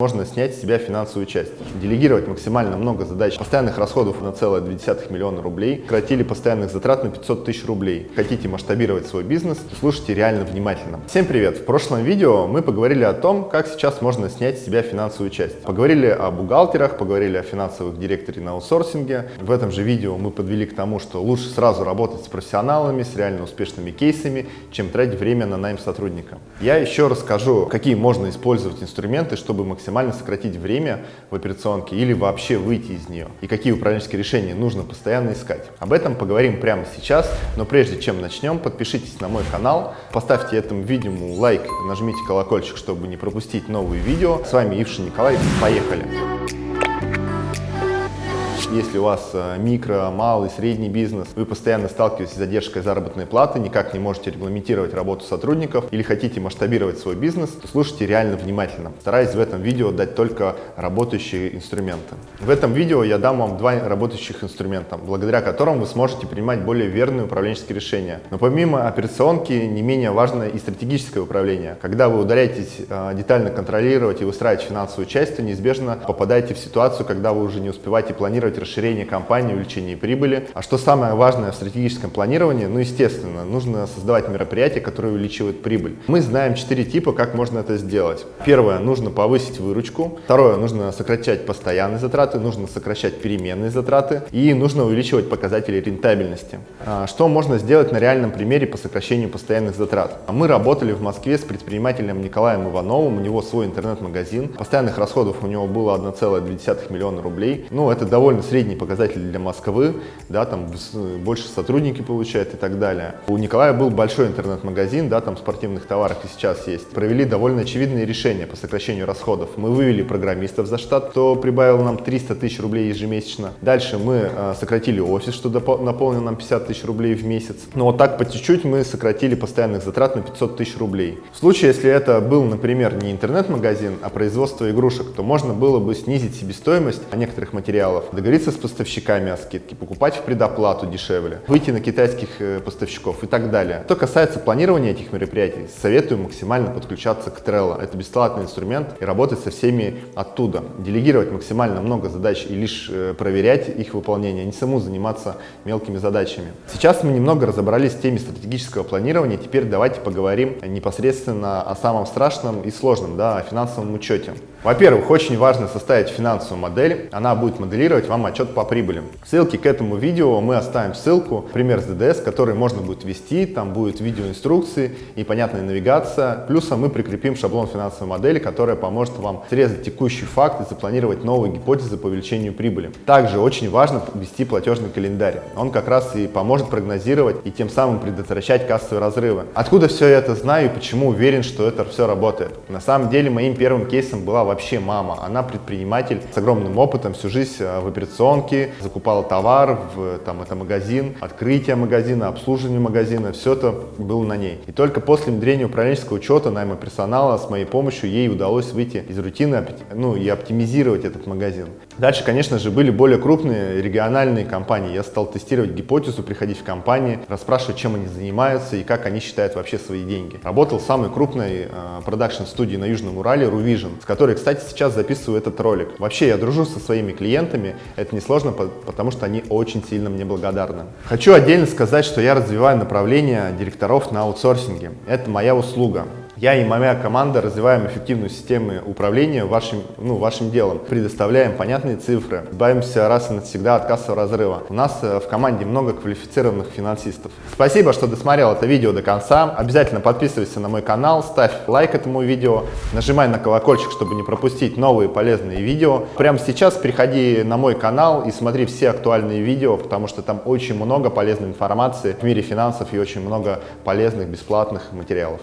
Можно снять с себя финансовую часть, делегировать максимально много задач, постоянных расходов на целое 0,2 миллиона рублей, сократили постоянных затрат на 500 тысяч рублей. Хотите масштабировать свой бизнес, слушайте реально внимательно. Всем привет! В прошлом видео мы поговорили о том, как сейчас можно снять с себя финансовую часть. Поговорили о бухгалтерах, поговорили о финансовых директоре на аутсорсинге. В этом же видео мы подвели к тому, что лучше сразу работать с профессионалами, с реально успешными кейсами, чем тратить время на найм сотрудника. Я еще расскажу, какие можно использовать инструменты, чтобы максимально максимально сократить время в операционке или вообще выйти из нее. И какие управленческие решения нужно постоянно искать. Об этом поговорим прямо сейчас, но прежде чем начнем, подпишитесь на мой канал, поставьте этому видео лайк, нажмите колокольчик, чтобы не пропустить новые видео. С вами Ившин Николай, поехали! Если у вас э, микро, малый, средний бизнес, вы постоянно сталкиваетесь с задержкой заработной платы, никак не можете регламентировать работу сотрудников или хотите масштабировать свой бизнес, то слушайте реально внимательно. Стараюсь в этом видео дать только работающие инструменты. В этом видео я дам вам два работающих инструмента, благодаря которым вы сможете принимать более верные управленческие решения. Но помимо операционки, не менее важно и стратегическое управление. Когда вы удаляетесь э, детально контролировать и выстраивать финансовую часть, то неизбежно попадаете в ситуацию, когда вы уже не успеваете планировать расширение компании, увеличение прибыли. А что самое важное в стратегическом планировании? Ну, естественно, нужно создавать мероприятия, которые увеличивают прибыль. Мы знаем четыре типа, как можно это сделать. Первое, нужно повысить выручку. Второе, нужно сокращать постоянные затраты, нужно сокращать переменные затраты и нужно увеличивать показатели рентабельности. А что можно сделать на реальном примере по сокращению постоянных затрат? Мы работали в Москве с предпринимателем Николаем Ивановым, у него свой интернет-магазин, постоянных расходов у него было 1,2 миллиона рублей. Ну, это довольно средний показатель для Москвы, да, там больше сотрудники получают и так далее. У Николая был большой интернет-магазин, да, там спортивных товаров и сейчас есть. Провели довольно очевидные решения по сокращению расходов. Мы вывели программистов за штат, кто прибавил нам 300 тысяч рублей ежемесячно. Дальше мы э, сократили офис, что наполнил нам 50 тысяч рублей в месяц. Но вот так по чуть-чуть мы сократили постоянных затрат на 500 тысяч рублей. В случае, если это был, например, не интернет-магазин, а производство игрушек, то можно было бы снизить себестоимость некоторых материалов, договориться договориться с поставщиками о скидке, покупать в предоплату дешевле, выйти на китайских э, поставщиков и так далее. Что касается планирования этих мероприятий, советую максимально подключаться к Trello. Это бесплатный инструмент и работать со всеми оттуда. Делегировать максимально много задач и лишь э, проверять их выполнение, а не саму заниматься мелкими задачами. Сейчас мы немного разобрались с теме стратегического планирования, теперь давайте поговорим непосредственно о самом страшном и сложном, да, о финансовом учете. Во-первых, очень важно составить финансовую модель, она будет моделировать вам отчет по прибыли. Ссылки к этому видео мы оставим ссылку, пример с ДДС, который можно будет ввести, там будет видеоинструкции и понятная навигация. Плюсом мы прикрепим шаблон финансовой модели, которая поможет вам срезать текущий факт и запланировать новые гипотезы по увеличению прибыли. Также очень важно ввести платежный календарь. Он как раз и поможет прогнозировать и тем самым предотвращать кассовые разрывы. Откуда все это знаю и почему уверен, что это все работает? На самом деле моим первым кейсом была вообще мама. Она предприниматель с огромным опытом, всю жизнь э, в операционке, закупала товар в там, это магазин, открытие магазина, обслуживание магазина, все это было на ней. И только после внедрения управленческого учета, найма персонала, с моей помощью ей удалось выйти из рутины ну, и оптимизировать этот магазин. Дальше, конечно же, были более крупные региональные компании. Я стал тестировать гипотезу, приходить в компании, расспрашивать, чем они занимаются и как они считают вообще свои деньги. Работал в самой крупной э, продакшн-студии на Южном Урале, Ruvision, с которой кстати, сейчас записываю этот ролик. Вообще, я дружу со своими клиентами, это несложно, потому что они очень сильно мне благодарны. Хочу отдельно сказать, что я развиваю направление директоров на аутсорсинге. Это моя услуга. Я и моя команда развиваем эффективную систему управления вашим, ну, вашим делом, предоставляем понятные цифры, избавимся раз и навсегда от кассового разрыва. У нас э, в команде много квалифицированных финансистов. Спасибо, что досмотрел это видео до конца. Обязательно подписывайся на мой канал, ставь лайк этому видео, нажимай на колокольчик, чтобы не пропустить новые полезные видео. Прямо сейчас переходи на мой канал и смотри все актуальные видео, потому что там очень много полезной информации в мире финансов и очень много полезных бесплатных материалов.